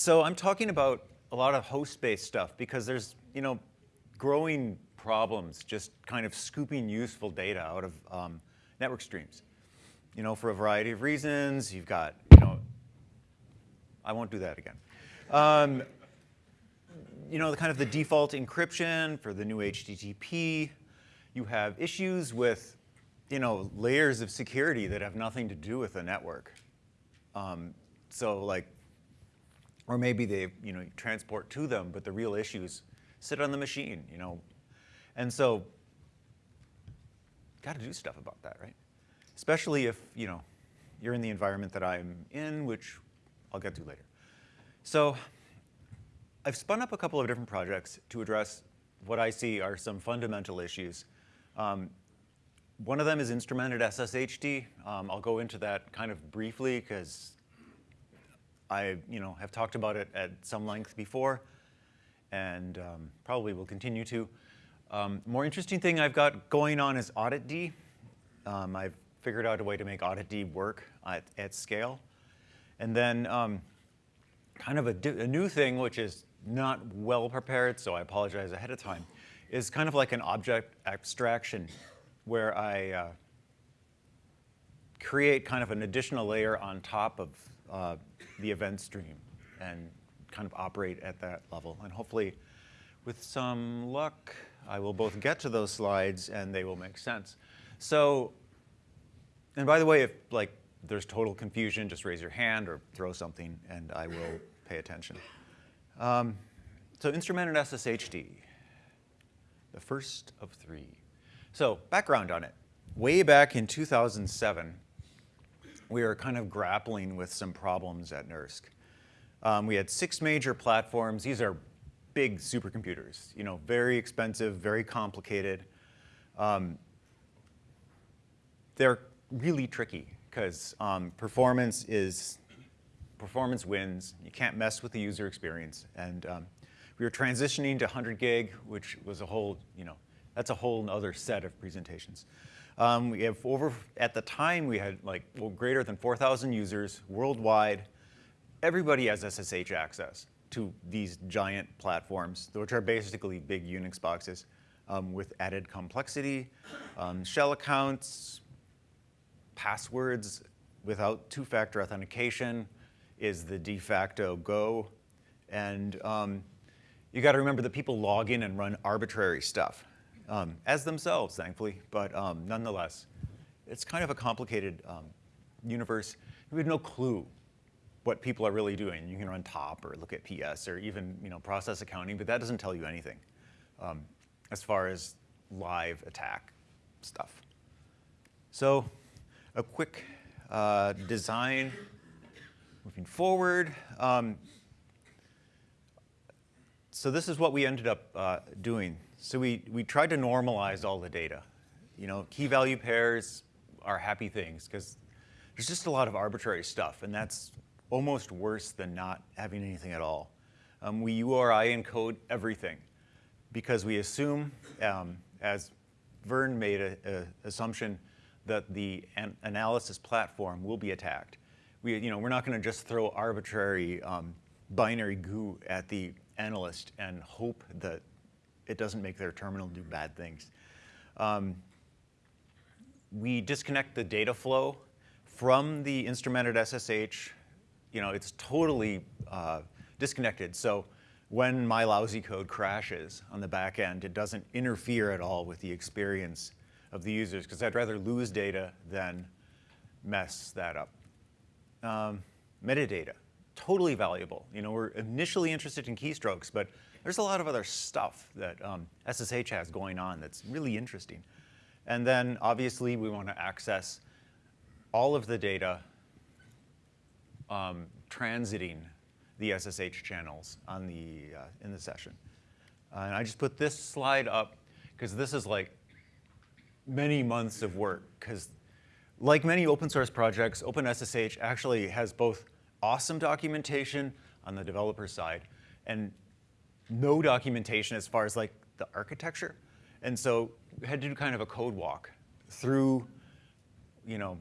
so I'm talking about a lot of host-based stuff because there's, you know, growing problems just kind of scooping useful data out of um, network streams. You know, for a variety of reasons, you've got, you know, I won't do that again. Um, you know, the kind of the default encryption for the new HTTP. You have issues with, you know, layers of security that have nothing to do with the network. Um, so like, or maybe they, you know, transport to them, but the real issues sit on the machine, you know. And so, got to do stuff about that, right? Especially if, you know, you're in the environment that I'm in, which I'll get to later. So I've spun up a couple of different projects to address what I see are some fundamental issues. Um, one of them is instrumented SSHD. Um, I'll go into that kind of briefly because I you know, have talked about it at some length before and um, probably will continue to. Um, more interesting thing I've got going on is auditd. Um, I've figured out a way to make Audit D work at, at scale. And then um, kind of a, a, new thing, which is not well prepared, so I apologize ahead of time, is kind of like an object abstraction where I uh, create kind of an additional layer on top of uh, the event stream and kind of operate at that level. And hopefully, with some luck, I will both get to those slides and they will make sense. So, and by the way, if like there's total confusion, just raise your hand or throw something and I will pay attention. Um, so instrumented SSHD, the first of three. So background on it. Way back in 2007, we were kind of grappling with some problems at NERSC. Um, we had six major platforms. These are big supercomputers, you know, very expensive, very complicated. Um, they're really tricky because um, performance is performance wins. You can't mess with the user experience. And um, we were transitioning to 100 gig, which was a whole, you know, that's a whole other set of presentations. Um, we have over, at the time, we had like well, greater than 4,000 users worldwide. Everybody has SSH access to these giant platforms, which are basically big Unix boxes um, with added complexity, um, shell accounts, passwords without two-factor authentication, is the de facto go. And um, you got to remember that people log in and run arbitrary stuff um, as themselves, thankfully. But um, nonetheless, it's kind of a complicated um, universe. We have no clue what people are really doing. You can run top or look at PS or even you know process accounting, but that doesn't tell you anything um, as far as live attack stuff. So a quick uh, design Moving forward, um, so this is what we ended up uh, doing. So we, we tried to normalize all the data. You know, key value pairs are happy things because there's just a lot of arbitrary stuff and that's almost worse than not having anything at all. Um, we URI encode everything because we assume, um, as Vern made an assumption, that the an analysis platform will be attacked we, you know, we're not going to just throw arbitrary um, binary goo at the analyst and hope that it doesn't make their terminal do bad things. Um, we disconnect the data flow from the instrumented SSH. You know, it's totally uh, disconnected. So when my lousy code crashes on the back end, it doesn't interfere at all with the experience of the users because I'd rather lose data than mess that up um, metadata, totally valuable. You know, we're initially interested in keystrokes, but there's a lot of other stuff that um, SSH has going on that's really interesting. And then obviously we want to access all of the data um, transiting the SSH channels on the, uh, in the session. Uh, and I just put this slide up because this is like many months of work because like many open source projects, OpenSSH actually has both awesome documentation on the developer side and no documentation as far as like the architecture. And so we had to do kind of a code walk through, you know,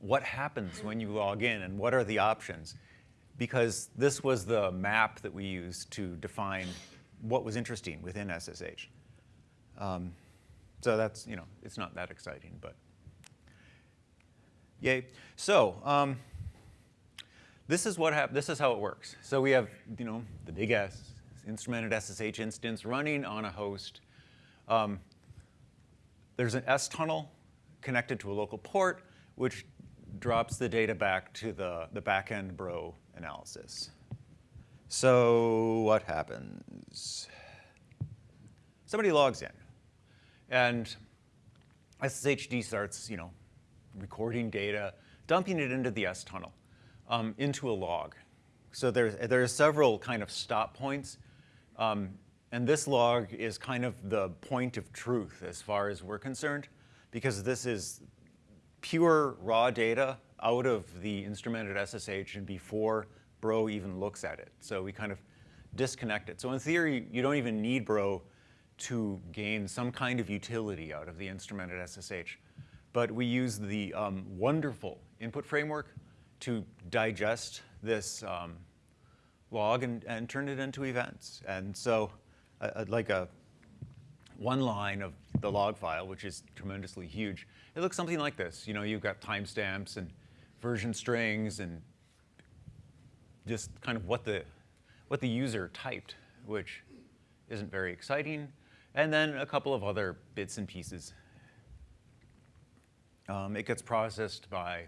what happens when you log in and what are the options. because this was the map that we used to define what was interesting within SSH. Um, so that's, you know, it's not that exciting, but yay. So um, this is what hap this is how it works. So we have, you know, the big S, instrumented SSH instance running on a host. Um, there's an stunnel connected to a local port, which drops the data back to the, the backend bro analysis. So what happens? Somebody logs in, and SSHD starts, you know, recording data, dumping it into the stunnel, um, into a log. So there are several kind of stop points, um, and this log is kind of the point of truth as far as we're concerned, because this is pure raw data out of the instrumented SSH and before Bro even looks at it. So we kind of disconnect it. So in theory, you don't even need Bro to gain some kind of utility out of the instrumented SSH. But we use the um, wonderful input framework to digest this um, log and, and, turn it into events. And so uh, like a one line of the log file, which is tremendously huge, it looks something like this. You know, you've got timestamps and version strings and just kind of what the, what the user typed, which isn't very exciting, and then a couple of other bits and pieces. Um, it gets processed by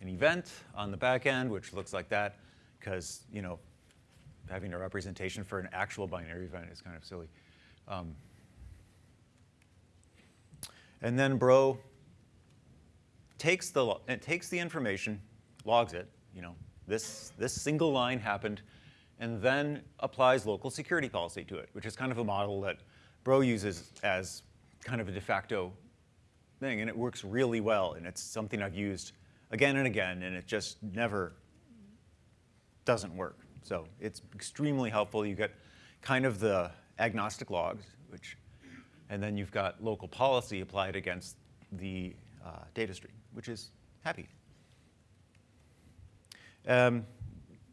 an event on the back end, which looks like that, because you know, having a representation for an actual binary event is kind of silly. Um, and then Bro takes the, it takes the information, logs it, you know, this, this single line happened, and then applies local security policy to it, which is kind of a model that Bro uses as kind of a de facto thing, and it works really well, and it's something I've used again and again, and it just never doesn't work. So it's extremely helpful. You get kind of the agnostic logs, which, and then you've got local policy applied against the uh, data stream, which is happy. Um,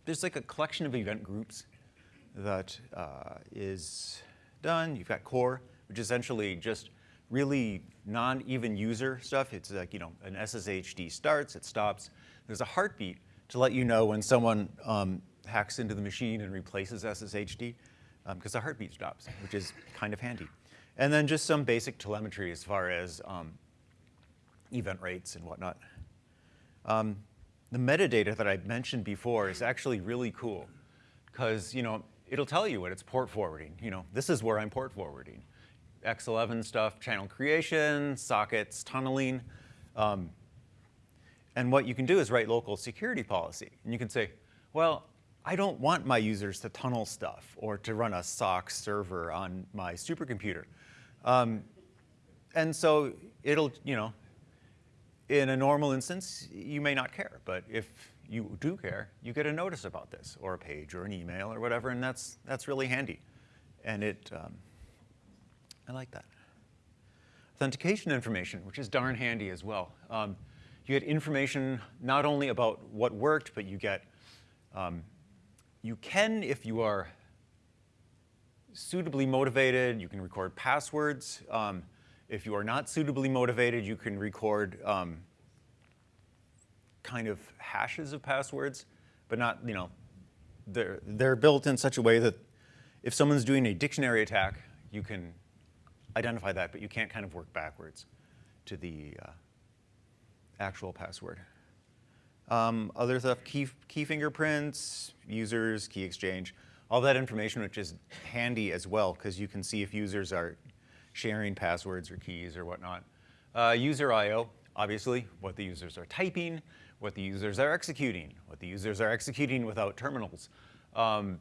there's like a collection of event groups that uh, is done. You've got core, which essentially just really non-even user stuff. It's like, you know, an SSHD starts, it stops. There's a heartbeat to let you know when someone um, hacks into the machine and replaces SSHD, because um, the heartbeat stops, which is kind of handy. And then just some basic telemetry as far as um, event rates and whatnot. Um, the metadata that I mentioned before is actually really cool because you know it'll tell you what it's port forwarding. You know, this is where I'm port forwarding. X11 stuff, channel creation, sockets, tunneling. Um, and what you can do is write local security policy. And you can say, well, I don't want my users to tunnel stuff or to run a SOCKS server on my supercomputer. Um, and so it'll, you know, in a normal instance, you may not care, but if you do care, you get a notice about this, or a page, or an email, or whatever, and that's, that's really handy. And it, um, I like that. Authentication information, which is darn handy as well. Um, you get information not only about what worked, but you get, um, you can, if you are suitably motivated, you can record passwords. Um, if you are not suitably motivated, you can record um, kind of hashes of passwords, but not, you know, they're, they're built in such a way that if someone's doing a dictionary attack, you can identify that, but you can't kind of work backwards to the uh, actual password. Um, other stuff, key, key fingerprints, users, key exchange, all that information which is handy as well because you can see if users are sharing passwords or keys or whatnot. Uh, user I.O., obviously, what the users are typing, what the users are executing, what the users are executing without terminals, um,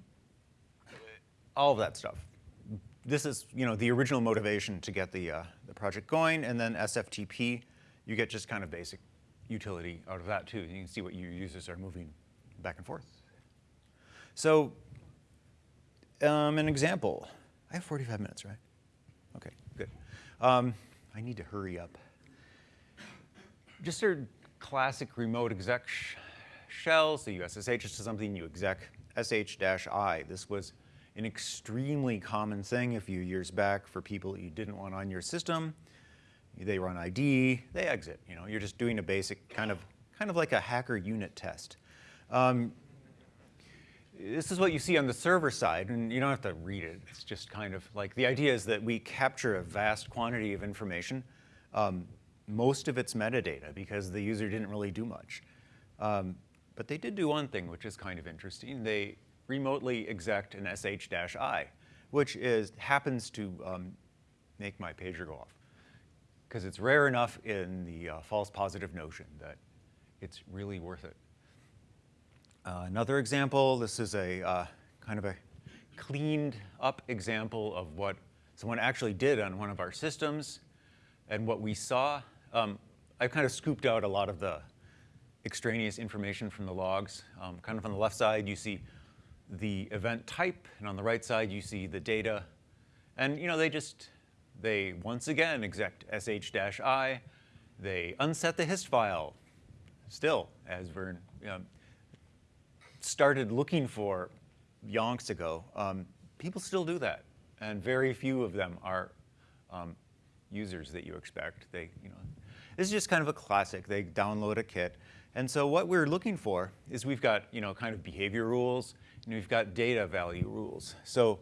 all of that stuff. This is you know, the original motivation to get the, uh, the project going, and then SFTP, you get just kind of basic utility out of that too. You can see what your users are moving back and forth. So um, an example, I have 45 minutes, right? Okay, good. Um, I need to hurry up. Just a classic remote exec sh shell, so you SSH to something, you exec sh-i. This was an extremely common thing a few years back for people that you didn't want on your system. They run ID, they exit. You know, you're just doing a basic kind of, kind of like a hacker unit test. Um, this is what you see on the server side, and you don't have to read it. It's just kind of like the idea is that we capture a vast quantity of information. Um, most of it's metadata because the user didn't really do much. Um, but they did do one thing, which is kind of interesting. They remotely exec an sh-i, which is happens to um, make my pager go off because it's rare enough in the uh, false positive notion that it's really worth it. Uh, another example, this is a uh, kind of a cleaned up example of what someone actually did on one of our systems and what we saw. Um, I've kind of scooped out a lot of the extraneous information from the logs. Um, kind of on the left side, you see the event type, and on the right side, you see the data. And you know, they just, they once again exec sh-i, they unset the hist file, still, as Vern started looking for yonks ago, um, people still do that. And very few of them are um, users that you expect. They, you know, this is just kind of a classic. They download a kit. And so what we're looking for is we've got, you know, kind of behavior rules, and we've got data value rules. So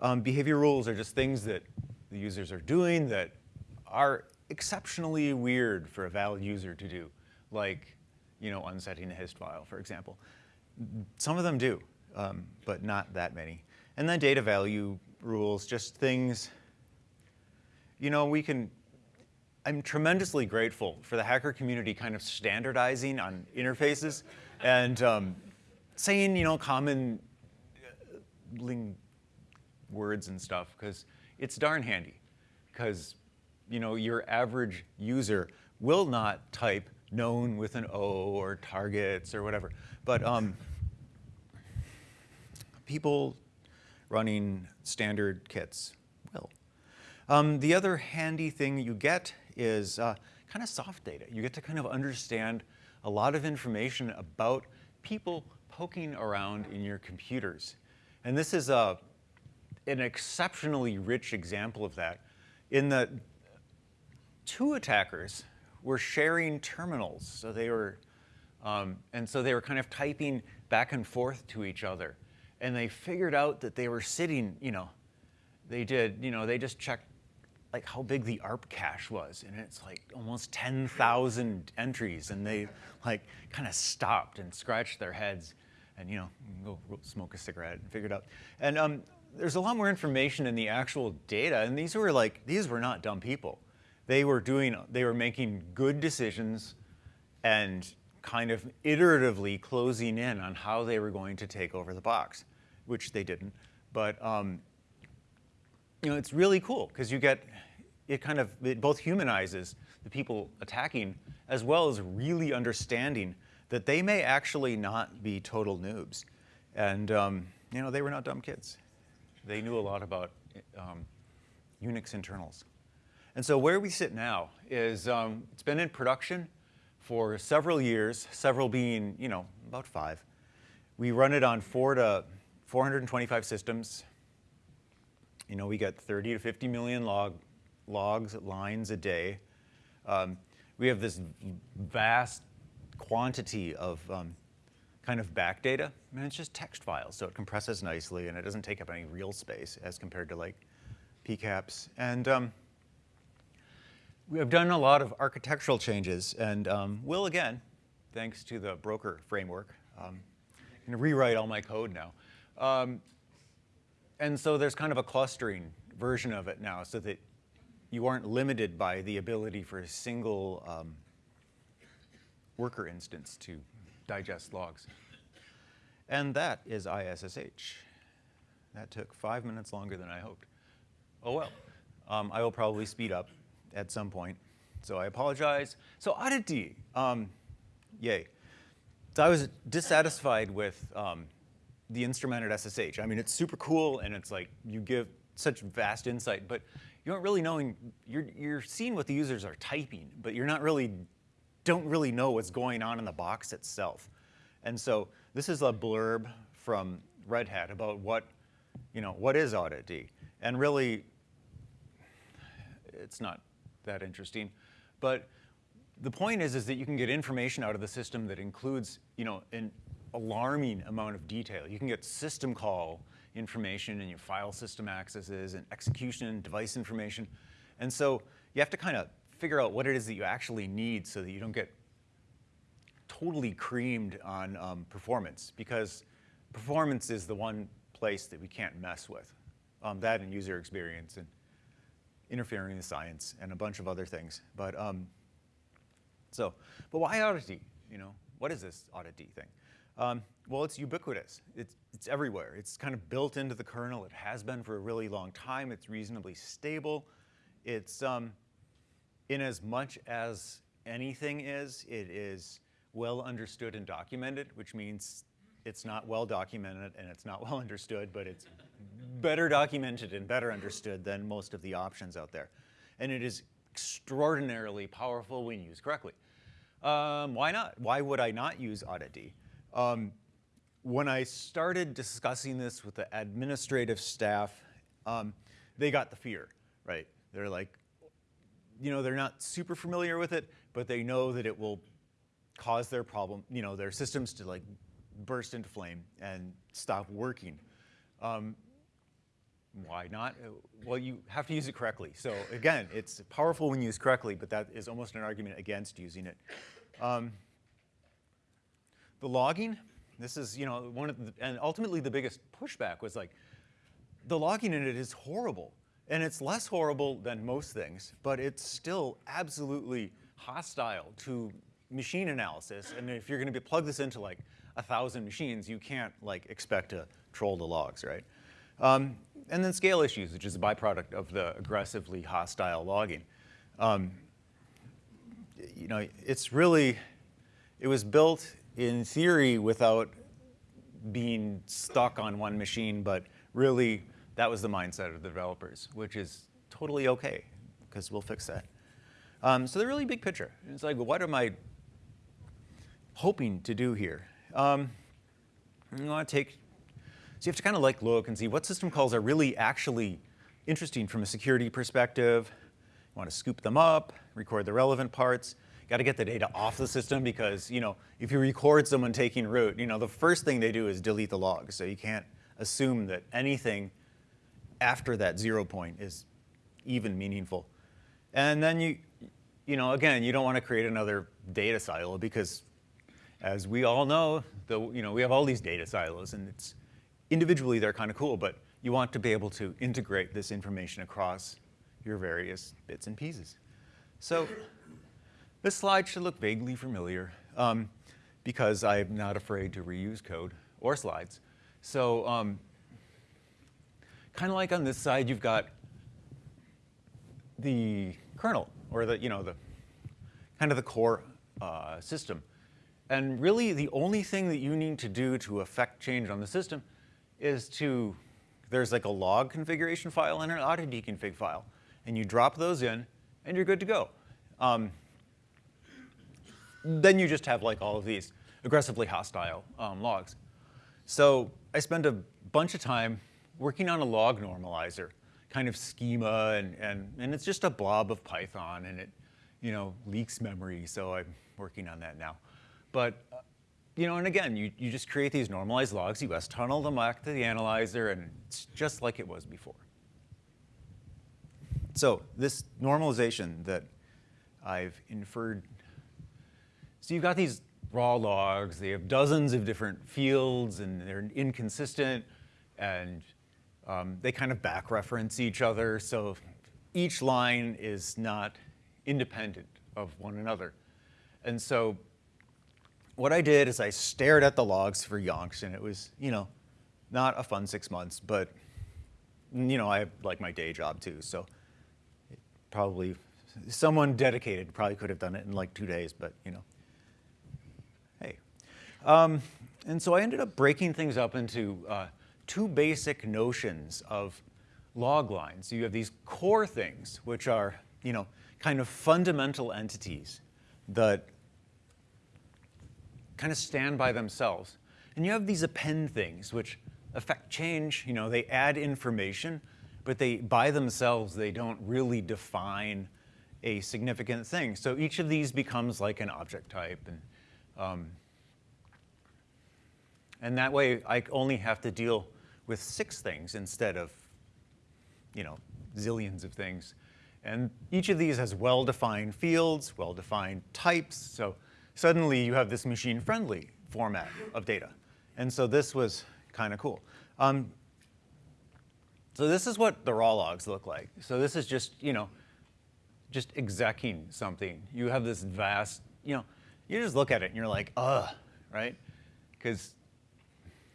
um, behavior rules are just things that the users are doing that are exceptionally weird for a valid user to do, like, you know, unsetting a hist file, for example. Some of them do, um, but not that many. And then data value rules, just things, you know, we can, I'm tremendously grateful for the hacker community kind of standardizing on interfaces and um, saying, you know, common uh, words and stuff, because it's darn handy. Because, you know, your average user will not type known with an O or targets or whatever. But um, people running standard kits will. Um, the other handy thing you get is uh, kind of soft data. You get to kind of understand a lot of information about people poking around in your computers. And this is a, uh, an exceptionally rich example of that in that two attackers were sharing terminals. So they were, um, and so they were kind of typing back and forth to each other and they figured out that they were sitting, you know, they did, you know, they just checked like how big the ARP cache was, and it's like almost 10,000 entries, and they like kind of stopped and scratched their heads, and you know, go smoke a cigarette and figure it out. And um, there's a lot more information in the actual data, and these were like these were not dumb people. They were doing, they were making good decisions, and kind of iteratively closing in on how they were going to take over the box, which they didn't. But um, you know, it's really cool because you get, it kind of, it both humanizes the people attacking as well as really understanding that they may actually not be total noobs. And um, you know, they were not dumb kids. They knew a lot about um, Unix internals. And so where we sit now is, um, it's been in production for several years, several being, you know, about five. We run it on four to 425 systems. You know, we get 30 to 50 million log, logs, lines a day. Um, we have this vast quantity of um, kind of back data, and it's just text files, so it compresses nicely and it doesn't take up any real space as compared to like PCAPs. And um, we have done a lot of architectural changes and um, will again, thanks to the broker framework. Um, I'm to rewrite all my code now. Um, and so there's kind of a clustering version of it now so that you aren't limited by the ability for a single um, worker instance to digest logs. And that is ISSH. That took five minutes longer than I hoped. Oh well, um, I will probably speed up at some point. So I apologize. So auditd, um, yay. So I was dissatisfied with um, the instrumented SSH. I mean, it's super cool and it's like you give such vast insight, but you aren't really knowing, you're, you're seeing what the users are typing, but you're not really, don't really know what's going on in the box itself. And so this is a blurb from Red Hat about what, you know, what is audit-D. And really, it's not that interesting. But the point is, is that you can get information out of the system that includes, you know, an alarming amount of detail. You can get system call information and your file system accesses and execution and device information. And so you have to kind of figure out what it is that you actually need so that you don't get totally creamed on um, performance because performance is the one place that we can't mess with. Um, that and user experience and interfering in the science and a bunch of other things. But um, so, but why audit-D? You know, what is this audit-D thing? Um, well, it's ubiquitous. It's, it's everywhere. It's kind of built into the kernel. It has been for a really long time. It's reasonably stable. It's um, in as much as anything is, it is well understood and documented, which means it's not well documented and it's not well understood, but it's better documented and better understood than most of the options out there. And it is extraordinarily powerful when used correctly. Um, why not? Why would I not use audit-D? Um, when I started discussing this with the administrative staff, um, they got the fear, right? They're like, you know, they're not super familiar with it, but they know that it will cause their problem, you know, their systems to like burst into flame and stop working. Um, why not? Well, you have to use it correctly. So again, it's powerful when used correctly, but that is almost an argument against using it. Um, the logging, this is, you know, one of the, and ultimately the biggest pushback was like, the logging in it is horrible. And it's less horrible than most things, but it's still absolutely hostile to machine analysis. And if you're gonna be, plug this into like a thousand machines, you can't like expect to troll the logs, right? Um, and then scale issues, which is a byproduct of the aggressively hostile logging. Um, you know, it's really, it was built in theory without being stuck on one machine, but really that was the mindset of the developers, which is totally okay, because we'll fix that. Um, so the really big picture, it's like, what am I hoping to do here? Um, you want to take, so you have to kind of like look and see what system calls are really actually interesting from a security perspective. You want to scoop them up, record the relevant parts, You got to get the data off the system because, you know, if you record someone taking root, you know, the first thing they do is delete the log. So you can't assume that anything after that zero point is even meaningful. And then you, you know, again, you don't want to create another data silo because as we all know, the, you know, we have all these data silos and it's individually they're kind of cool, but you want to be able to integrate this information across your various bits and pieces. So this slide should look vaguely familiar um, because I'm not afraid to reuse code or slides. So um, kind of like on this side, you've got the kernel or the, you know, the kind of the core uh, system. And really the only thing that you need to do to affect change on the system is to, there's like a log configuration file and an audit-D config file. And you drop those in and you're good to go. Um, then you just have like all of these aggressively hostile um, logs. So I spent a bunch of time working on a log normalizer kind of schema, and, and, and it's just a blob of Python, and it you know, leaks memory, so I'm working on that now. But you know, and again, you, you just create these normalized logs, you S-tunnel them back to the analyzer, and it's just like it was before. So this normalization that I've inferred so you've got these raw logs, they have dozens of different fields and they're inconsistent and um, they kind of back reference each other. So each line is not independent of one another. And so what I did is I stared at the logs for yonks and it was, you know, not a fun six months, but you know, I have like my day job too. So probably someone dedicated probably could have done it in like two days, but you know. Hey. Um, and so I ended up breaking things up into uh, two basic notions of log lines. You have these core things, which are, you know, kind of fundamental entities that kind of stand by themselves. And you have these append things, which affect change. You know, they add information, but they, by themselves, they don't really define a significant thing. So each of these becomes like an object type. And, um, and that way, I only have to deal with six things instead of, you know, zillions of things. And each of these has well-defined fields, well-defined types. So suddenly you have this machine-friendly format of data. And so this was kind of cool. Um, so this is what the raw logs look like. So this is just, you know, just execing something. You have this vast, you know, you just look at it and you're like, ugh, right? Because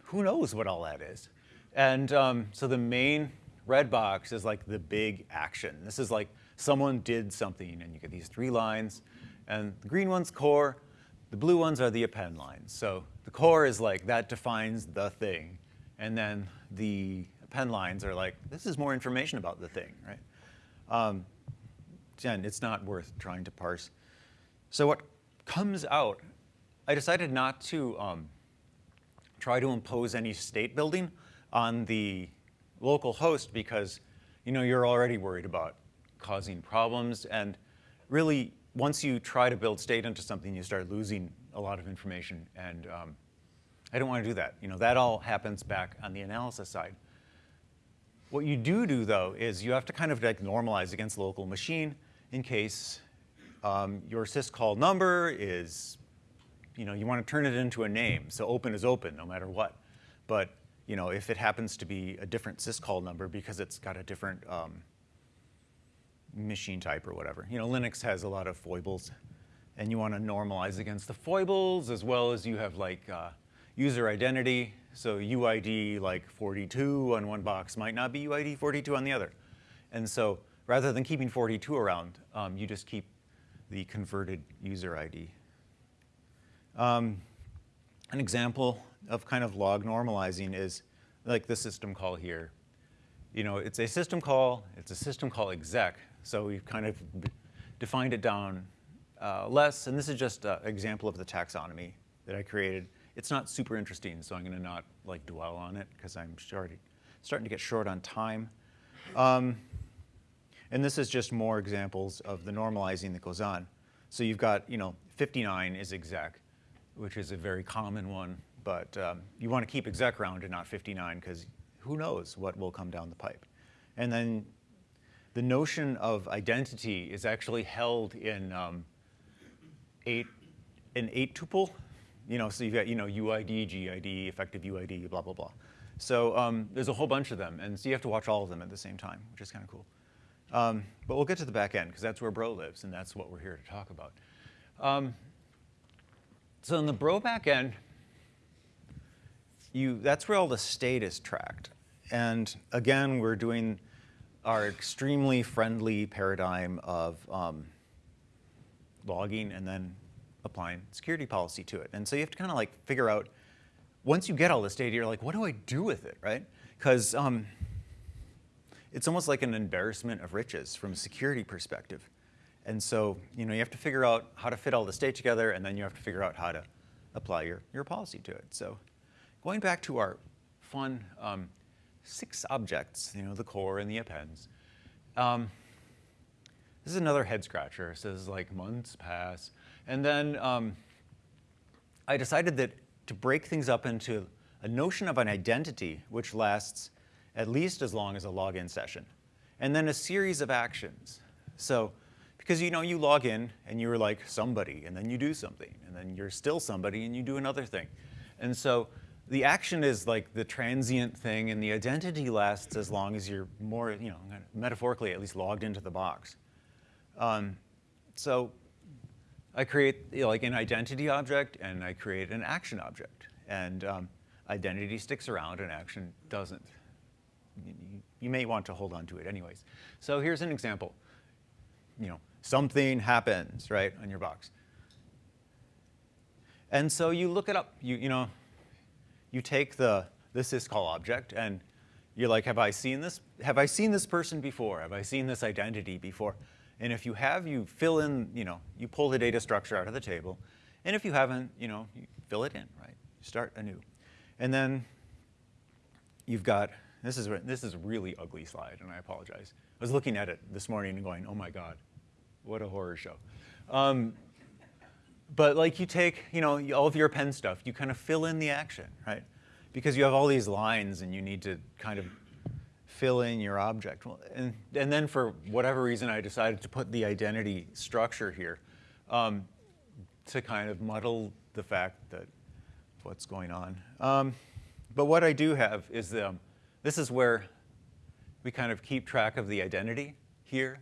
who knows what all that is? And um, so the main red box is like the big action. This is like someone did something, and you get these three lines. And the green one's core, the blue ones are the append lines. So the core is like, that defines the thing. And then the append lines are like, this is more information about the thing, right? Um, it's not worth trying to parse. So what comes out, I decided not to um, try to impose any state building on the local host because you know, you're already worried about causing problems. And really, once you try to build state into something, you start losing a lot of information. And um, I don't want to do that. You know, that all happens back on the analysis side. What you do do, though, is you have to kind of like normalize against the local machine in case um, your syscall number is, you know, you want to turn it into a name. So open is open no matter what. But you know, if it happens to be a different syscall number because it's got a different um, machine type or whatever. You know, Linux has a lot of foibles, and you want to normalize against the foibles as well as you have like uh, user identity. So UID like 42 on one box might not be UID 42 on the other. And so rather than keeping 42 around, um, you just keep the converted user ID. Um, an example of kind of log normalizing is like the system call here. You know, it's a system call, it's a system call exec, so we've kind of defined it down uh, less, and this is just an example of the taxonomy that I created. It's not super interesting, so I'm gonna not like dwell on it because I'm starting, starting to get short on time. Um, and this is just more examples of the normalizing that goes on. So you've got, you know, 59 is exec, which is a very common one but um, you want to keep exec round and not 59 because who knows what will come down the pipe. And then the notion of identity is actually held in um, eight, an eight tuple. You know, so you've got you know UID, GID, effective UID, blah blah blah. So um, there's a whole bunch of them, and so you have to watch all of them at the same time, which is kind of cool. Um, but we'll get to the back end because that's where Bro lives, and that's what we're here to talk about. Um, so in the Bro back end, you, that's where all the state is tracked. And again, we're doing our extremely friendly paradigm of um, logging and then applying security policy to it. And so you have to kind of like figure out, once you get all this data, you're like, what do I do with it, right? Because um, it's almost like an embarrassment of riches from a security perspective. And so, you know, you have to figure out how to fit all the state together, and then you have to figure out how to apply your, your policy to it. So Going back to our fun um, six objects, you know, the core and the appends. Um, this is another head scratcher. It says like months pass. And then um, I decided that to break things up into a notion of an identity, which lasts at least as long as a login session, and then a series of actions. So, because you know, you log in and you're like somebody, and then you do something, and then you're still somebody and you do another thing. And so the action is like the transient thing, and the identity lasts as long as you're more, you know, metaphorically at least logged into the box. Um, so I create you know, like an identity object, and I create an action object. And um, identity sticks around, and action doesn't. You, you may want to hold on to it anyways. So here's an example. You know, something happens, right, on your box. And so you look it up. You, you know, you take the, this syscall object and you're like, have I seen this? Have I seen this person before? Have I seen this identity before? And if you have, you fill in, you know, you pull the data structure out of the table And if you haven't, you know, you fill it in, right? Start anew. And then you've got, this is, this is a really ugly slide, and I apologize. I was looking at it this morning and going, oh my God, what a horror show. Um, but like you take, you know, all of your pen stuff, you kind of fill in the action, right? Because you have all these lines and you need to kind of fill in your object. And, and then for whatever reason, I decided to put the identity structure here um, to kind of muddle the fact that what's going on. Um, but what I do have is, um, this is where we kind of keep track of the identity here.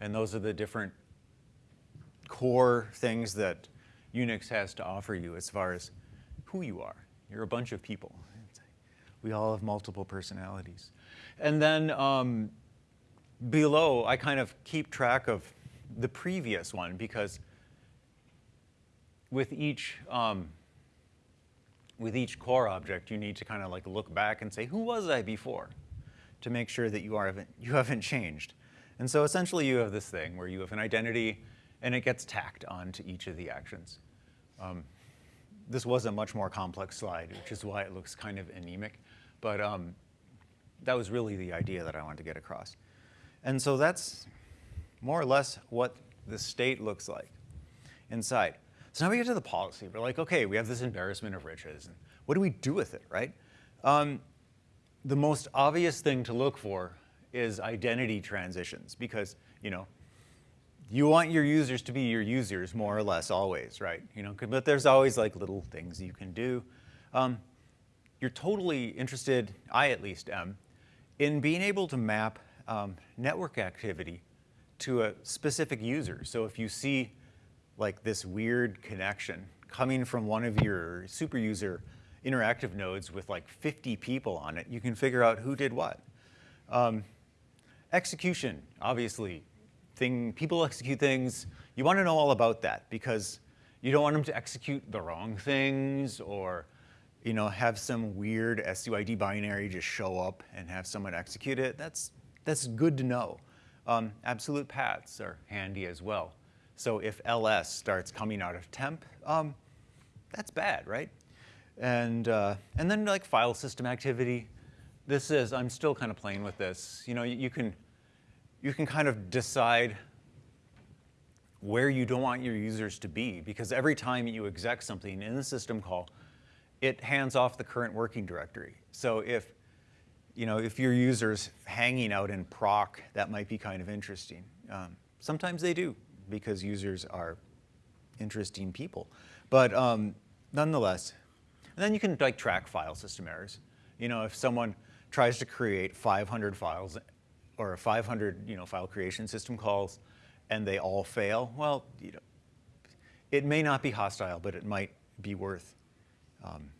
And those are the different core things that Unix has to offer you as far as who you are. You're a bunch of people. We all have multiple personalities. And then um, below, I kind of keep track of the previous one because with each um, with each core object, you need to kind of like look back and say, who was I before? To make sure that you, are, you haven't changed. And so essentially you have this thing where you have an identity and it gets tacked onto each of the actions. Um, this was a much more complex slide, which is why it looks kind of anemic. But um, that was really the idea that I wanted to get across. And so that's more or less what the state looks like inside. So now we get to the policy. We're like, okay, we have this embarrassment of riches. And what do we do with it, right? Um, the most obvious thing to look for is identity transitions because, you know, you want your users to be your users more or less always, right? You know, but there's always like little things you can do. Um, you're totally interested, I at least am, in being able to map um, network activity to a specific user. So if you see like this weird connection coming from one of your super user interactive nodes with like 50 people on it, you can figure out who did what. Um, execution, obviously, thing, people execute things. You want to know all about that because you don't want them to execute the wrong things or you know, have some weird SUID binary just show up and have someone execute it. That's, that's good to know. Um, absolute paths are handy as well. So if ls starts coming out of temp, um, that's bad, right? And, uh, and then like file system activity, this is, I'm still kind of playing with this. You know, you, you can you can kind of decide where you don't want your users to be because every time you exec something in the system call, it hands off the current working directory. So if, you know, if your user's hanging out in proc, that might be kind of interesting. Um, sometimes they do because users are interesting people. But um, nonetheless, and then you can like track file system errors. You know, if someone tries to create 500 files or 500 you know, file creation system calls and they all fail, well, you know, it may not be hostile, but it might be worth um,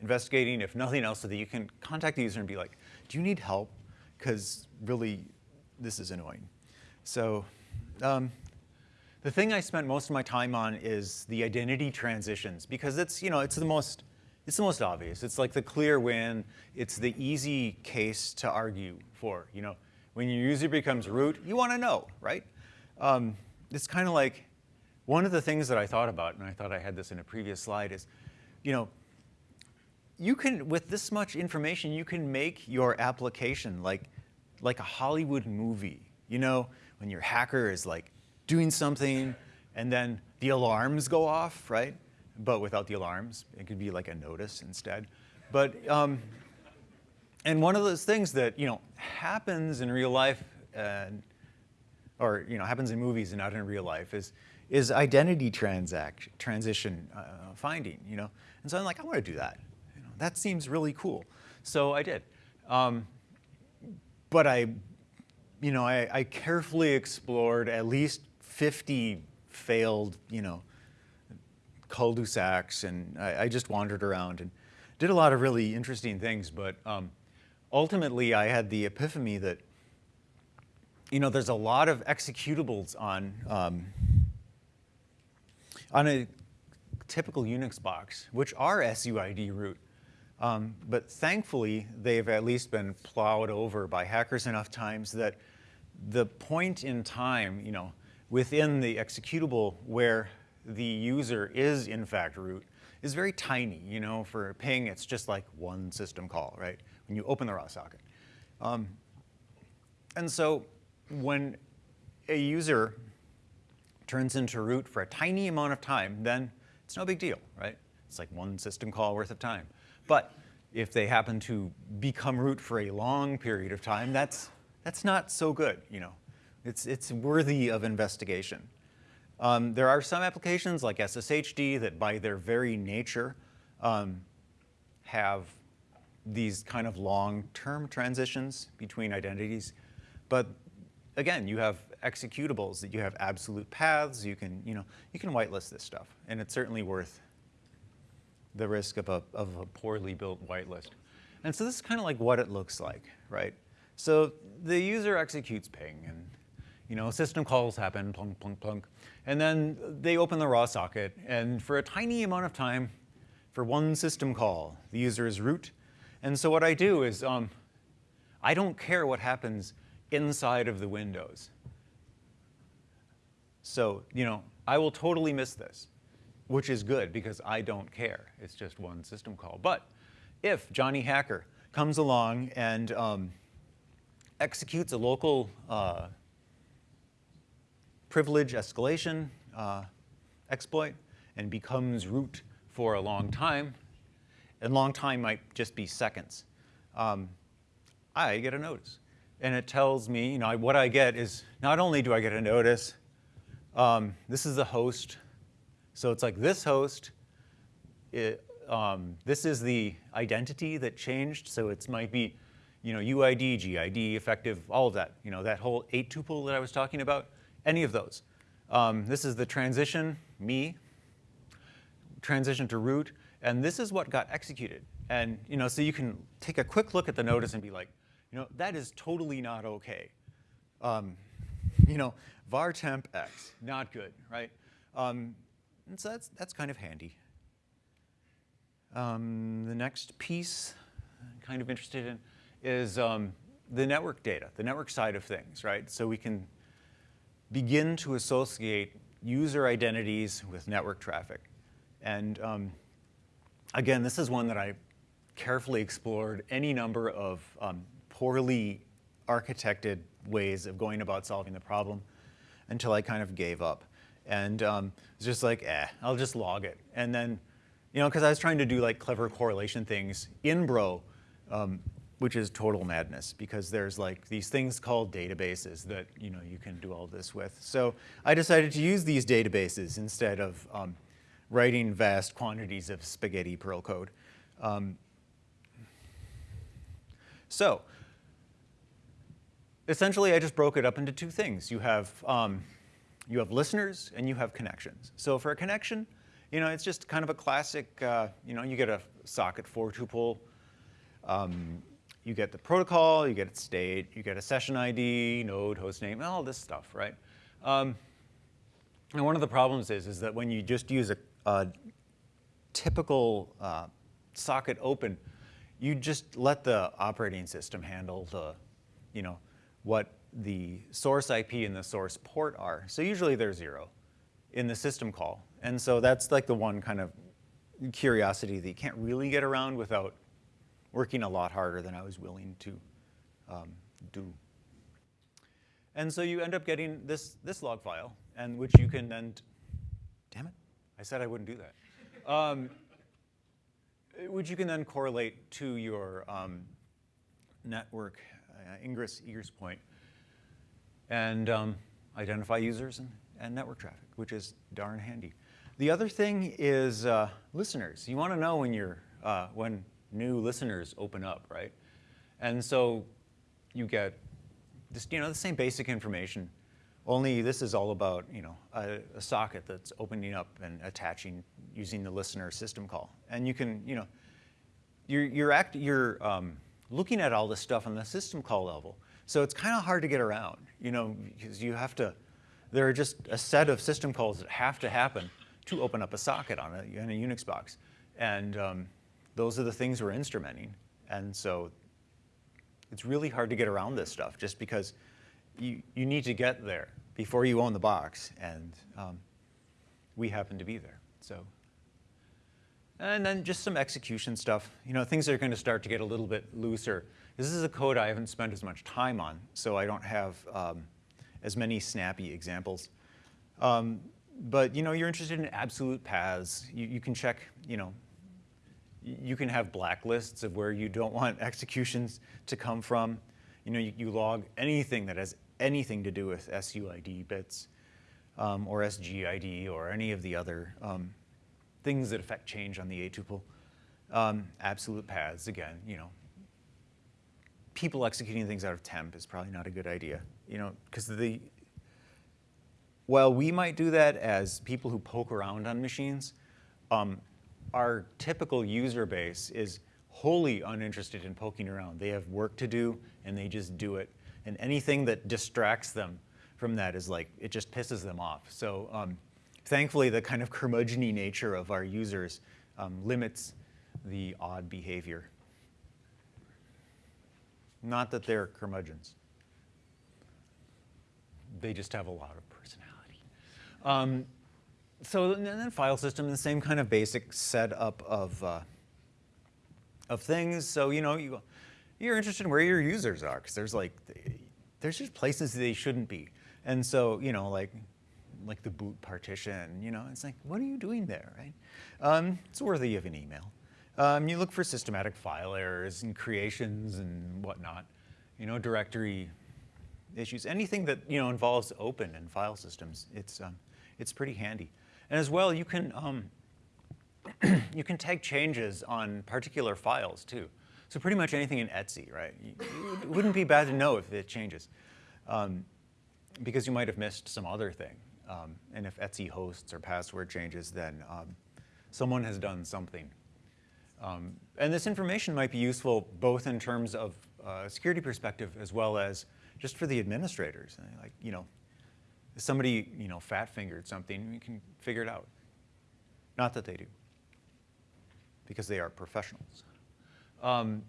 investigating, if nothing else, so that you can contact the user and be like, do you need help? Because really, this is annoying. So um, the thing I spent most of my time on is the identity transitions because it's, you know, it's the most, it's the most obvious. It's like the clear win. It's the easy case to argue for, you know. When your user becomes root, you want to know, right? Um, it's kind of like one of the things that I thought about, and I thought I had this in a previous slide, is, you know, you can, with this much information, you can make your application like, like a Hollywood movie. You know, when your hacker is like doing something and then the alarms go off, right? But without the alarms, it could be like a notice instead. But um, and one of those things that you know happens in real life, and, or you know happens in movies and not in real life, is is identity transaction transition uh, finding. You know, and so I'm like, I want to do that. You know, that seems really cool. So I did, um, but I, you know, I, I carefully explored at least 50 failed, you know, cul-de-sacs, and I, I, just wandered around and did a lot of really interesting things, but um, ultimately I had the epiphany that, you know, there's a lot of executables on, um, on a typical Unix box, which are SUID root. Um, but thankfully, they've at least been plowed over by hackers enough times that the point in time, you know, within the executable where the user is in fact root is very tiny. You know, for ping, it's just like one system call, right? When you open the raw socket. Um, and so when a user turns into root for a tiny amount of time, then it's no big deal, right? It's like one system call worth of time. But if they happen to become root for a long period of time, that's, that's not so good, you know. It's, it's worthy of investigation. Um, there are some applications like SSHD that by their very nature um, have these kind of long-term transitions between identities. But again, you have executables that you have absolute paths. You can, you know, you can whitelist this stuff, and it's certainly worth the risk of a, of a poorly built whitelist. And so this is kind of like what it looks like, right? So the user executes ping, and you know, system calls happen, plunk, plunk, plunk, and then they open the raw socket, and for a tiny amount of time, for one system call, the user is root. And so what I do is, um, I don't care what happens inside of the windows. So, you know, I will totally miss this, which is good because I don't care. It's just one system call. But if Johnny Hacker comes along and um, executes a local uh, privilege escalation uh, exploit and becomes root for a long time, and long time might just be seconds, um, I get a notice. And it tells me, you know, what I get is not only do I get a notice, um, this is the host. So it's like this host, it, um, this is the identity that changed. So it might be, you know, UID, GID, effective, all of that. You know, that whole eight tuple that I was talking about, any of those. Um, this is the transition, me, transition to root, and this is what got executed. And you know, so you can take a quick look at the notice and be like, you know, that is totally not okay. Um, you know, var temp x, not good, right? Um, and so that's, that's kind of handy. Um, the next piece I'm kind of interested in is um, the network data, the network side of things, right? So we can begin to associate user identities with network traffic. And um, again, this is one that I carefully explored any number of um, poorly architected ways of going about solving the problem until I kind of gave up. And um, it's just like, eh, I'll just log it. And then, you know, because I was trying to do like clever correlation things in Bro, um, which is total madness because there's like these things called databases that, you know, you can do all this with. So I decided to use these databases instead of um, writing vast quantities of spaghetti Perl code. Um, so essentially, I just broke it up into two things. You have, um, you have listeners and you have connections. So for a connection, you know, it's just kind of a classic, uh, you know, you get a socket four tuple, um, you get the protocol, you get its state, you get a session ID, node, host name, all this stuff, right? Um, and one of the problems is, is that when you just use a, a typical uh, socket open, you just let the operating system handle the, you know, what the source IP and the source port are. So usually they're zero in the system call. And so that's like the one kind of curiosity that you can't really get around without working a lot harder than I was willing to um, do. And so you end up getting this, this log file, and which you can then, damn it, I said I wouldn't do that. Um, which you can then correlate to your um, network uh, ingress egress point, and um, identify users and, and, network traffic, which is darn handy. The other thing is uh, listeners. You want to know when you're uh, when new listeners open up, right? And so you get just you know the same basic information. Only this is all about you know a, a socket that's opening up and attaching using the listener system call, and you can you know you're you're act you're um, looking at all this stuff on the system call level. So it's kind of hard to get around, you know, because you have to, there are just a set of system calls that have to happen to open up a socket on a, in a Unix box. And um, those are the things we're instrumenting. And so it's really hard to get around this stuff just because you, you need to get there before you own the box. And um, we happen to be there. So, and then just some execution stuff. You know, things are going to start to get a little bit looser. This is a code I haven't spent as much time on, so I don't have um, as many snappy examples. Um, but you know, you're interested in absolute paths. You, you can check, you know, you can have blacklists of where you don't want executions to come from. You know, you, you log anything that has anything to do with SUID bits um, or SGID or any of the other um, things that affect change on the A tuple. Um, absolute paths, again, you know, people executing things out of temp is probably not a good idea, you know, because the, while we might do that as people who poke around on machines, um, our typical user base is wholly uninterested in poking around. They have work to do and they just do it. And anything that distracts them from that is like, it just pisses them off. So um, thankfully, the kind of curmudgeon nature of our users um, limits the odd behavior. Not that they're curmudgeons. They just have a lot of personality. Um, so and then file system, the same kind of basic setup of, uh, of things. So, you know, you, you're interested in where your users are, because there's like, there's just places they shouldn't be. And so, you know, like, like the boot partition, you know, it's like, what are you doing there, right? Um, it's worthy of an email. Um, you look for systematic file errors and creations and whatnot, you know, directory issues, anything that, you know, involves open and file systems, it's, um, it's pretty handy. And as well, you can, um, you can tag changes on particular files too. So pretty much anything in etc, right? it wouldn't be bad to know if it changes um, because you might have missed some other thing. Um, and if etc hosts or password changes, then um, someone has done something. Um, and this information might be useful both in terms of uh, security perspective as well as just for the administrators. Like, you know, somebody, you know, fat-fingered something, you can figure it out. Not that they do, because they are professionals, um,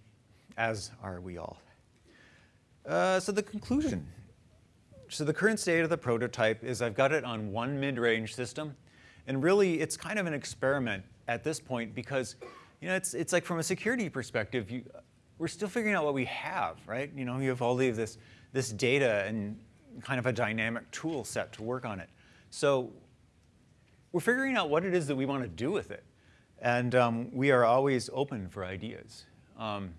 as are we all. Uh, so the conclusion. So the current state of the prototype is I've got it on one mid-range system, and really it's kind of an experiment at this point because, you know, it's, it's like from a security perspective, you, we're still figuring out what we have, right? You know, you have all of this, this data and kind of a dynamic tool set to work on it. So we're figuring out what it is that we want to do with it. And um, we are always open for ideas. Um,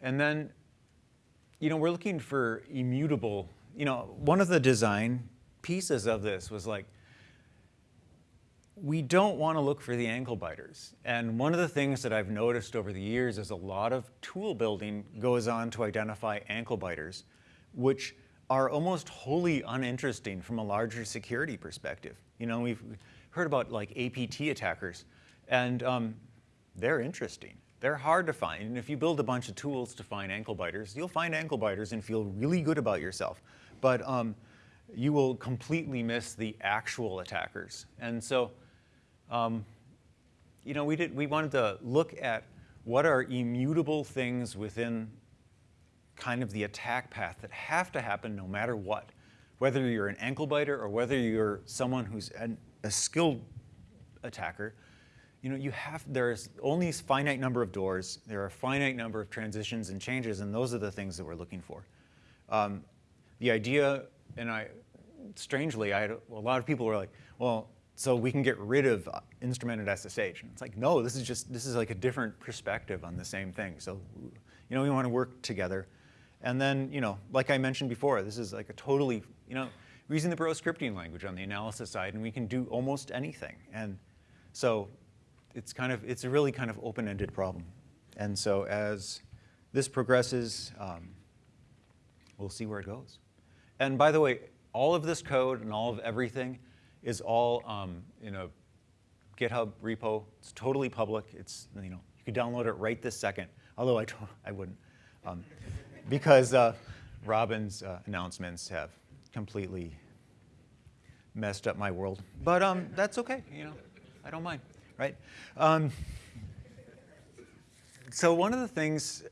and then, you know, we're looking for immutable, you know, one of the design pieces of this was like, we don't want to look for the ankle biters. And one of the things that I've noticed over the years is a lot of tool building goes on to identify ankle biters which are almost wholly uninteresting from a larger security perspective. You know, we've heard about like APT attackers, and um, they're interesting. They're hard to find, and if you build a bunch of tools to find ankle biters, you'll find ankle biters and feel really good about yourself. But um, you will completely miss the actual attackers. And so, um, you know, we, did, we wanted to look at what are immutable things within kind of the attack path that have to happen no matter what. Whether you're an ankle biter or whether you're someone who's an, a skilled attacker, you know, you have, there's only a finite number of doors, there are a finite number of transitions and changes, and those are the things that we're looking for. Um, the idea, and I, strangely, I had a, a lot of people were like, well, so we can get rid of instrumented SSH. And it's like, no, this is just, this is like a different perspective on the same thing. So, you know, we want to work together. And then, you know, like I mentioned before, this is like a totally, you know, we're using the Bro scripting language on the analysis side, and we can do almost anything. And so it's kind of, it's a really kind of open-ended problem. And so as this progresses, um, we'll see where it goes. And by the way, all of this code and all of everything is all um, in a GitHub repo. It's totally public. It's, you know, you could download it right this second, although I, I wouldn't. Um, because uh, Robin's uh, announcements have completely messed up my world. But um, that's okay, you know, I don't mind, right? Um, so one of the things,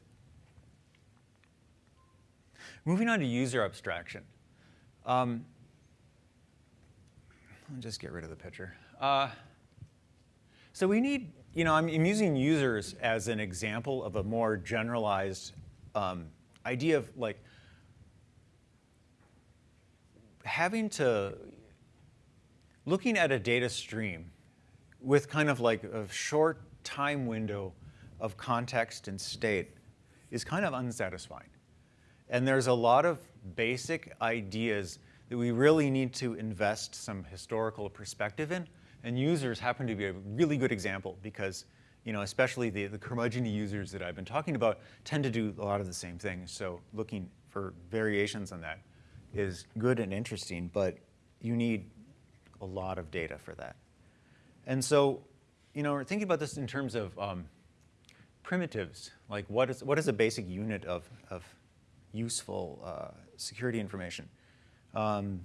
moving on to user abstraction. Um, I'll just get rid of the picture. Uh, so we need, you know, I'm, using users as an example of a more generalized um, idea of like having to, looking at a data stream with kind of like a short time window of context and state is kind of unsatisfying. And there's a lot of basic ideas that we really need to invest some historical perspective in. And users happen to be a really good example because, you know, especially the, the curmudgeon users that I've been talking about tend to do a lot of the same things. So looking for variations on that is good and interesting, but you need a lot of data for that. And so, you know, we're thinking about this in terms of um, primitives, like what is, what is a basic unit of, of useful uh, security information? Um,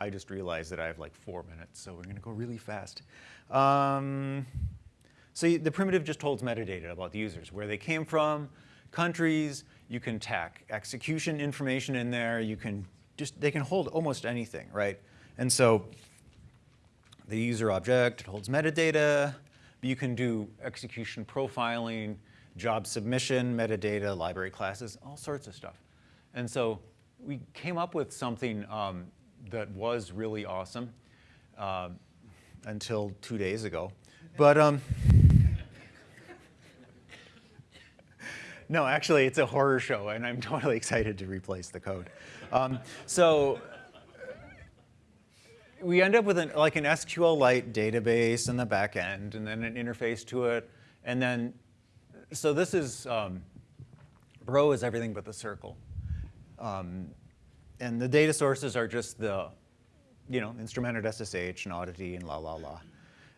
I just realized that I have like four minutes, so we're gonna go really fast. Um, so the primitive just holds metadata about the users, where they came from, countries, you can tack execution information in there, you can just, they can hold almost anything, right? And so the user object, it holds metadata, you can do execution profiling, job submission, metadata, library classes, all sorts of stuff. And so we came up with something um, that was really awesome uh, until two days ago. But um, no, actually, it's a horror show, and I'm totally excited to replace the code. Um, so we end up with an, like an SQLite database in the back end, and then an interface to it, and then so this is um, Bro is everything but the circle. Um, and the data sources are just the, you know, instrumented SSH and auditd and la la la.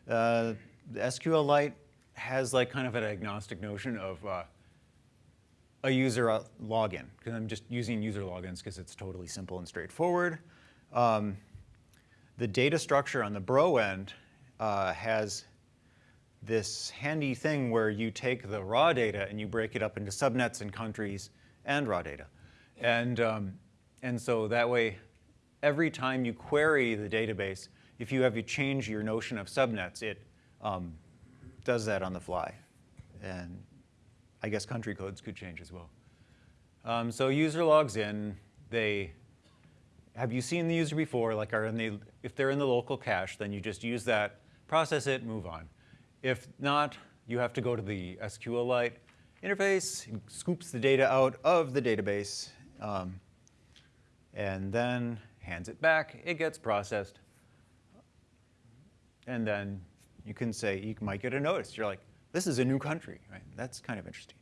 Uh, SQLite has like kind of an agnostic notion of uh, a user uh, login, because I'm just using user logins because it's totally simple and straightforward. Um, the data structure on the Bro end uh, has this handy thing where you take the raw data and you break it up into subnets and countries and raw data. And, um, and so that way, every time you query the database, if you have to change your notion of subnets, it um, does that on the fly. And I guess country codes could change as well. Um, so user logs in, they, have you seen the user before? Like are in the, if they're in the local cache, then you just use that, process it, move on. If not, you have to go to the SQLite interface, scoops the data out of the database, um, and then hands it back. It gets processed. And then you can say, you might get a notice. You're like, this is a new country, right? That's kind of interesting.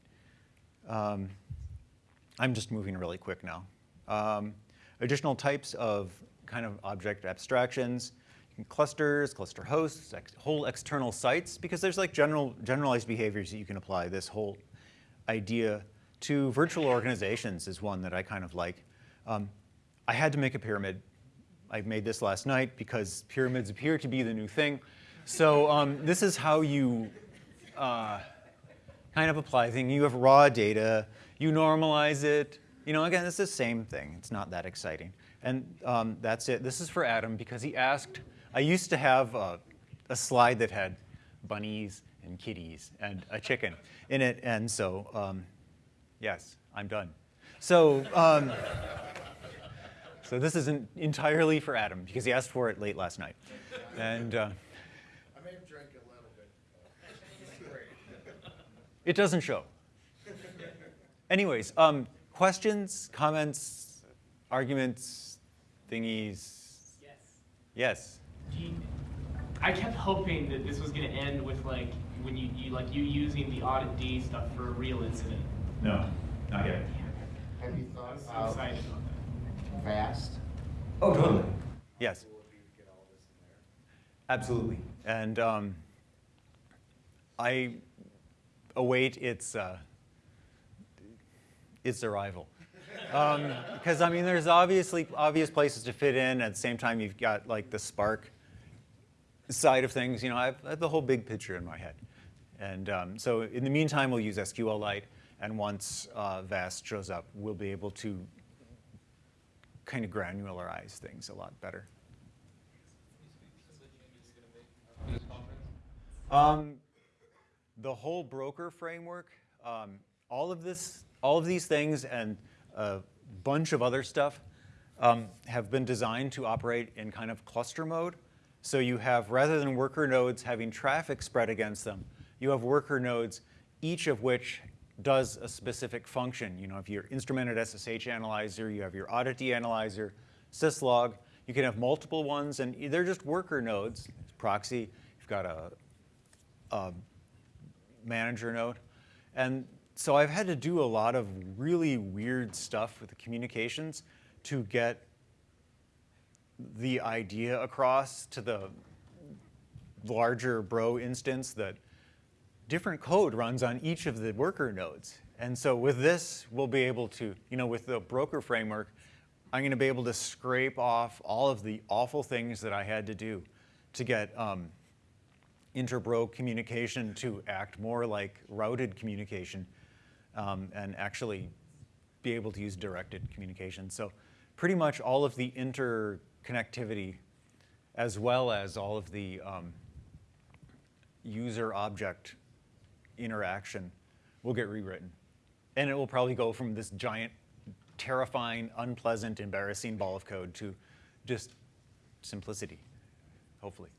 Um, I'm just moving really quick now. Um, additional types of kind of object abstractions clusters, cluster hosts, ex whole external sites, because there's like general, generalized behaviors that you can apply. This whole idea to virtual organizations is one that I kind of like. Um, I had to make a pyramid. I made this last night because pyramids appear to be the new thing. So um, this is how you uh, kind of apply things. You have raw data, you normalize it. You know, again, it's the same thing. It's not that exciting. And um, that's it. This is for Adam because he asked I used to have a, a slide that had bunnies and kitties and a chicken in it, and so um, yes, I'm done. So, um, so this isn't entirely for Adam because he asked for it late last night, and. Uh, I may have drank a little bit. it doesn't show. Anyways, um, questions, comments, arguments, thingies? Yes. Yes. Gene, I kept hoping that this was going to end with like when you, you like you using the auditd stuff for a real incident. No, not yet. Have you thought I'm so of excited about that. fast? Oh, totally. Yes. Absolutely. And um, I await its uh, its arrival. Because um, I mean, there's obviously obvious places to fit in. At the same time, you've got like the Spark side of things. You know, I have, I have the whole big picture in my head. And um, so in the meantime, we'll use SQLite. And once uh, VAST shows up, we'll be able to kind of granularize things a lot better. Um, the whole broker framework, um, all of this, all of these things and a bunch of other stuff um, have been designed to operate in kind of cluster mode. So you have, rather than worker nodes having traffic spread against them, you have worker nodes, each of which does a specific function. You know, if you're instrumented SSH analyzer, you have your auditd analyzer, syslog, you can have multiple ones, and they're just worker nodes, it's proxy, you've got a, a manager node. And so I've had to do a lot of really weird stuff with the communications to get the idea across to the larger bro instance that different code runs on each of the worker nodes. And so with this, we'll be able to, you know, with the broker framework, I'm going to be able to scrape off all of the awful things that I had to do to get um, interbro communication to act more like routed communication um, and actually be able to use directed communication. So pretty much all of the interconnectivity as well as all of the um, user object interaction will get rewritten. And it will probably go from this giant, terrifying, unpleasant, embarrassing ball of code to just simplicity, hopefully.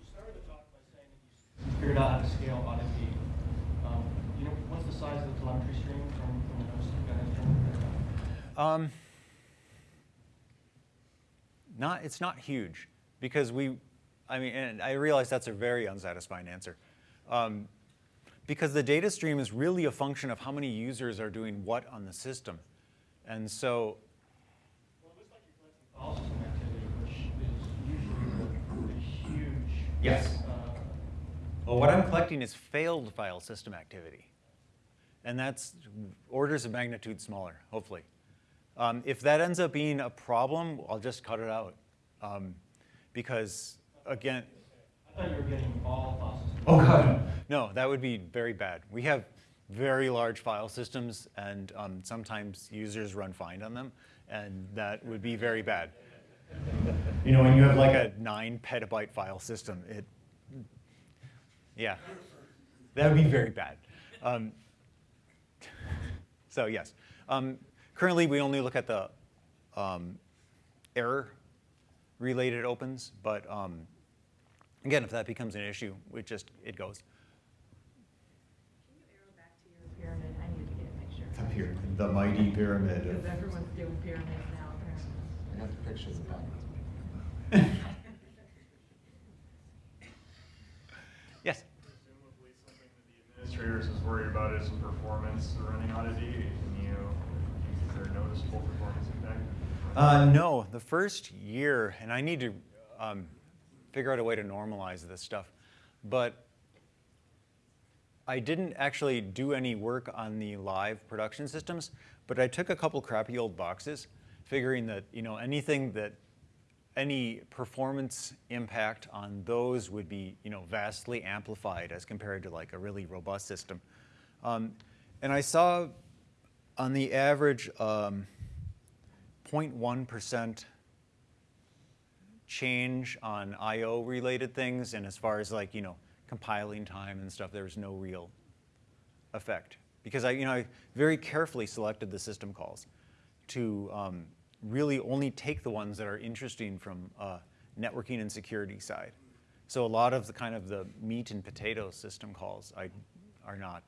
You started talk by saying that you figured out how to scale audit D. Um, you know, what's the size of the telemetry stream from, from the you guys? Um, not, it's not huge because we, I mean, and I realize that's a very unsatisfying answer. Um, because the data stream is really a function of how many users are doing what on the system. And so, Well, it looks like you're collecting file activity, which is usually a, a huge. Yes. Uh, well, what I'm collecting is failed file system activity. And that's orders of magnitude smaller, hopefully. Um, if that ends up being a problem, I'll just cut it out. Um, because, again, I thought you were getting all file systems. Oh, God. No, that would be very bad. We have very large file systems, and um, sometimes users run find on them, and that would be very bad. You know, when you have like a nine petabyte file system, it, yeah, that would be very bad. Um, so yes, um, currently we only look at the um, error-related opens, but um, Again, if that becomes an issue, it just, it goes. Can you arrow back to your pyramid? I need to get a picture. The pyramid, the mighty pyramid Because everyone's doing pyramids now, apparently. I have the picture of the back. Yes. Presumably something that administrators is worried about is performance running auditd. Can you, is there noticeable performance impact? Uh, no, the first year, and I need to um, figure out a way to normalize this stuff, but I didn't actually do any work on the live production systems, but I took a couple crappy old boxes, figuring that you know anything that any performance impact on those would be you know vastly amplified as compared to like a really robust system. Um, and I saw on the average um, 0.1% change on I/O related things, and as far as like you know compiling time and stuff, there was no real effect because I you know I very carefully selected the system calls to um, really only take the ones that are interesting from uh, networking and security side. So a lot of the kind of the meat and potato system calls I, are not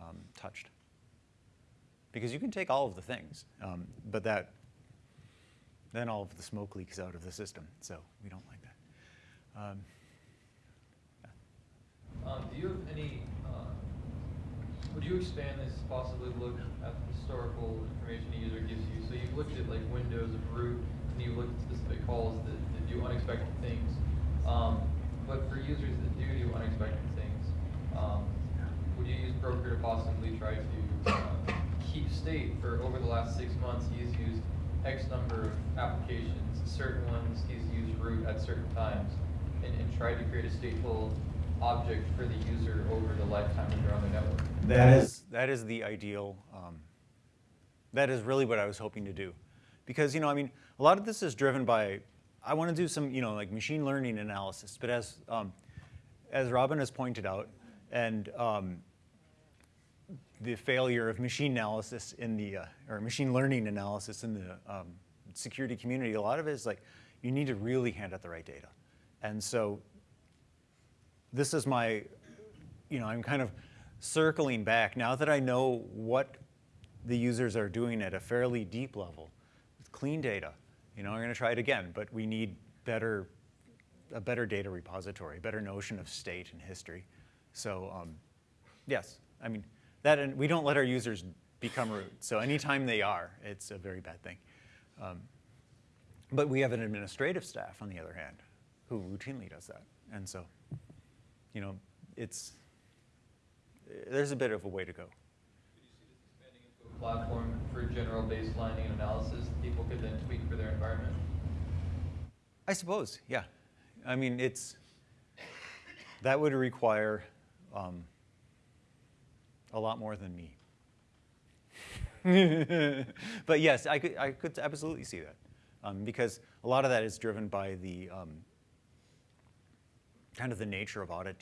um, touched because you can take all of the things, um, but that then all of the smoke leaks out of the system. So we don't like that. Um, Um, do you have any, uh, would you expand this, possibly look at the historical information a user gives you? So you've looked at like windows of root, and you've looked at specific calls that, that do unexpected things. Um, but for users that do do unexpected things, um, would you use broker to possibly try to uh, keep state for over the last six months? He's used X number of applications, certain ones he's used root at certain times, and, and tried to create a stateful object for the user over the lifetime that they're on the network. That is that is the ideal. Um, that is really what I was hoping to do, because you know I mean a lot of this is driven by I want to do some, you know, like machine learning analysis. But as um, as Robin has pointed out, and um, the failure of machine analysis in the uh, or machine learning analysis in the um, security community, a lot of it is like you need to really hand out the right data, and so this is my, you know, I'm kind of circling back now that I know what the users are doing at a fairly deep level with clean data. You know, I'm going to try it again, but we need better, a better data repository, better notion of state and history. So um, yes, I mean, that, and we don't let our users become root. So anytime they are, it's a very bad thing. Um, but we have an administrative staff, on the other hand, who routinely does that. And so, you know, it's, there's a bit of a way to go. Could you see this expanding into a platform for general baselining and analysis that people could then tweak for their environment? I suppose, yeah. I mean, it's, that would require um, a lot more than me. but yes, I could, I could absolutely see that. Um, because a lot of that is driven by the um, kind of the nature of Audit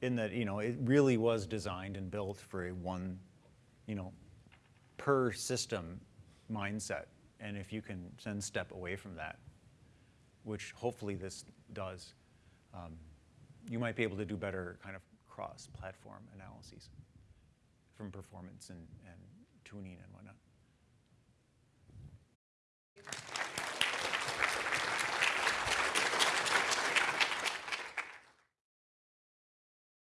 In that, you know, it really was designed and built for a one, you know, per system mindset. And if you can then step away from that, which hopefully this does, um, you might be able to do better kind of cross-platform analyses from performance and, and tuning and whatnot.